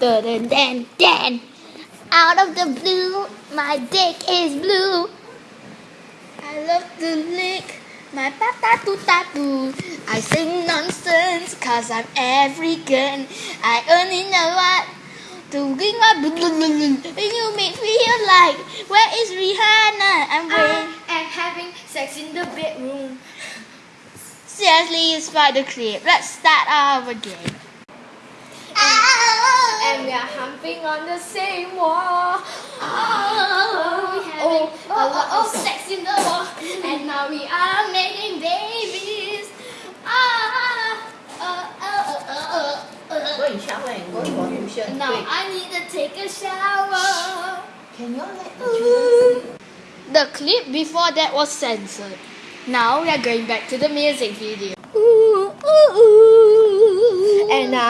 Dun, dun, dun. Out of the blue, my dick is blue. I love to lick my patatu tatu. I sing nonsense cause I'm African. I only know what to bring my. And you make me feel like where is Rihanna? I'm I'm having sex in the bedroom. Seriously, it's by the clip. Let's start our game. And we are humping on the same wall. Oh, we having a lot of sex in the wall. And now we are making babies. Ah, uh, uh, uh, uh, uh. Go and shower and go for tuition. Now Quick. I need to take a shower. Can you all let the children sleep? The clip before that was censored. Now we are going back to the music video.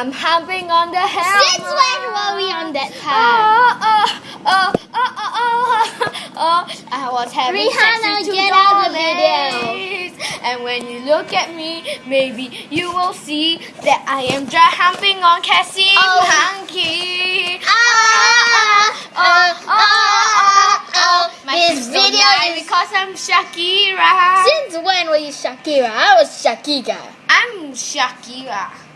I'm humping on the hammer. Since when were we on that Oh, time? oh, oh, oh, oh, oh, oh. I was having Rihanna, get out of the dollies. And when you look at me, maybe you will see that I am dry humping on Cassie Oh. oh hunky. Ah, oh, oh, oh, oh, oh. My This video is- because I'm Shakira. Since when were you Shakira? I was Shakira. I'm Shakira.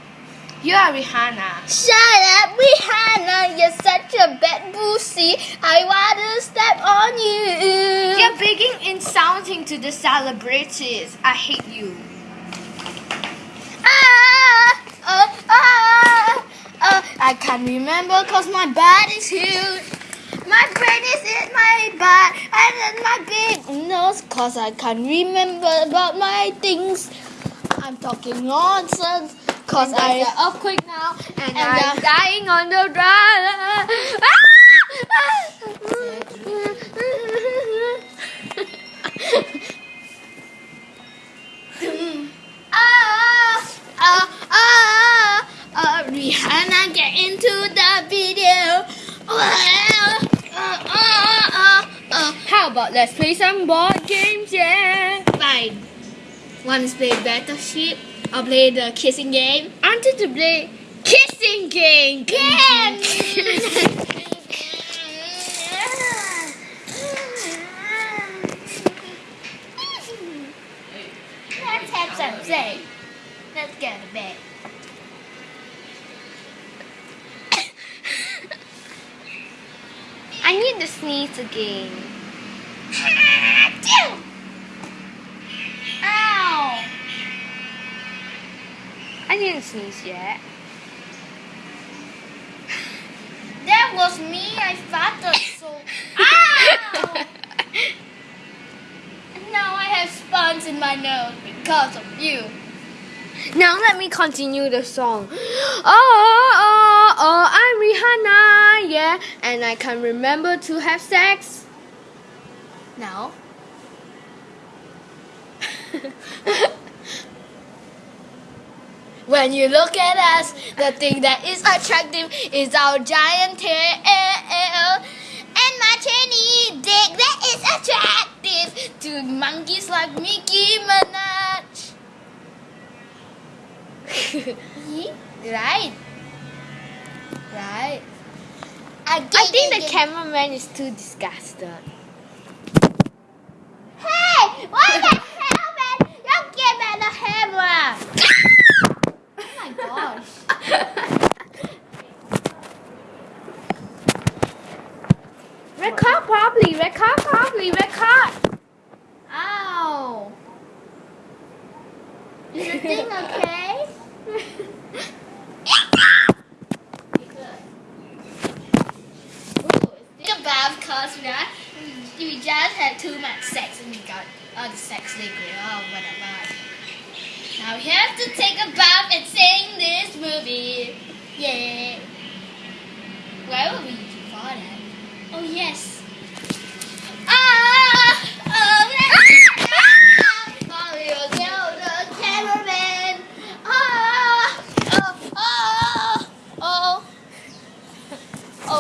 You are Rihanna. Shut up, Rihanna. You're such a bad pussy. I wanna step on you. You're being insulting to the celebrities. I hate you. Ah, uh, ah, uh, I can't remember cause my butt is huge. My brain is in my butt and then my big nose cause I can't remember about my things. I'm talking nonsense cause And I an earthquake now, and, And I'm dying on the ground. ah, ah, ah, ah, Rihanna get into the video. Ah, ah, ah, ah, ah. How about let's play some board games, yeah? Fine. Want to play Battleship? I'll play the kissing game. I wanted to play kissing game. Game. Let's have some sex. Let's go to bed. I need to sneeze again. Ow! I didn't sneeze yet. That was me. I farted so. Ow! now I have sponge in my nose because of you. Now let me continue the song. Oh, oh, oh, oh I'm Rihanna, yeah, and I can remember to have sex. Now. When you look at us, the thing that is attractive is our giant tail and my tiny dick that is attractive to monkeys like Mickey Minaj. right? Right. I think the cameraman is too disgusted. Hey! What the hell, man? You give me the camera! oh my gosh. Record properly, record properly, record. Ow! Is the thing okay? Think about cause we, just had too much sex and we got all the sex liquid, oh whatever. Now we have to take a bath and sing this movie. Yeah. Why would we do that? Oh yes.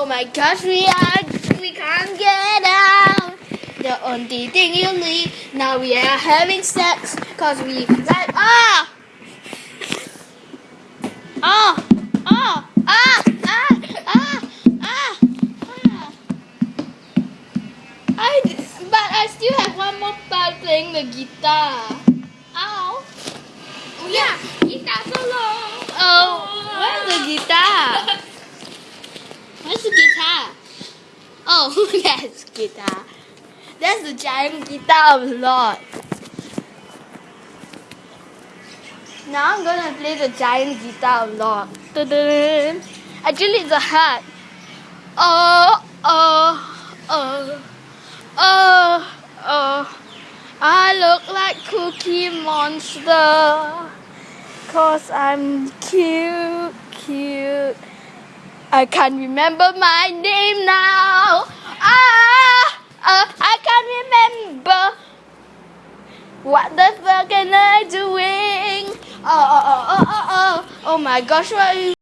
Oh my gosh, we are we can't get out. The only thing you need now we are having sex cause we like ah ah ah ah ah ah ah ah I but I still have one more part playing the guitar. Ow. Oh, yeah, guitar solo. Oh, oh. where's the guitar? Oh, that's guitar. That's the giant guitar of Lord. Now I'm gonna play the giant guitar of Lord. Actually, it's a heart. Oh, oh, oh, oh, oh. I look like Cookie Monster. Cause I'm cute, cute. I can't remember my name now. Ah, uh, I can't remember. What the fuck am I doing? Oh, my gosh, what are you